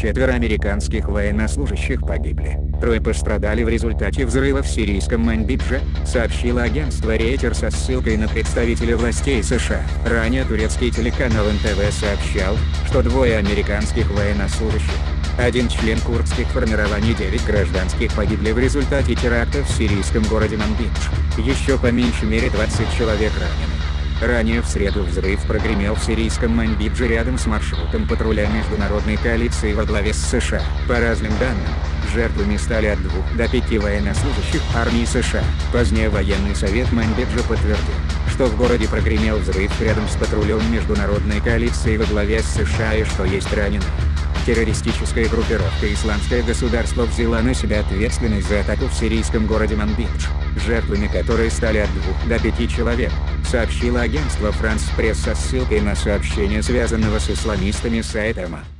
Четверо американских военнослужащих погибли. Трое пострадали в результате взрыва в сирийском Манбидже, сообщило агентство Рейтер со ссылкой на представителя властей США. Ранее турецкий телеканал НТВ сообщал, что двое американских военнослужащих, один член курдских формирований 9 гражданских погибли в результате теракта в сирийском городе Манбидж. Еще по меньшей мере 20 человек ранены. Ранее в среду взрыв прогремел в сирийском Манбидже рядом с маршрутом патруля международной коалиции во главе с США. По разным данным, жертвами стали от двух до пяти военнослужащих армии США. Позднее военный совет Манбиджа подтвердил, что в городе прогремел взрыв рядом с патрулем международной коалиции во главе с США и что есть раненые. Террористическая группировка «Исламское государство» взяла на себя ответственность за атаку в сирийском городе Манбидж, жертвами которой стали от двух до пяти человек, сообщило агентство «Франс Пресс» со ссылкой на сообщение связанного с исламистами сайта МА.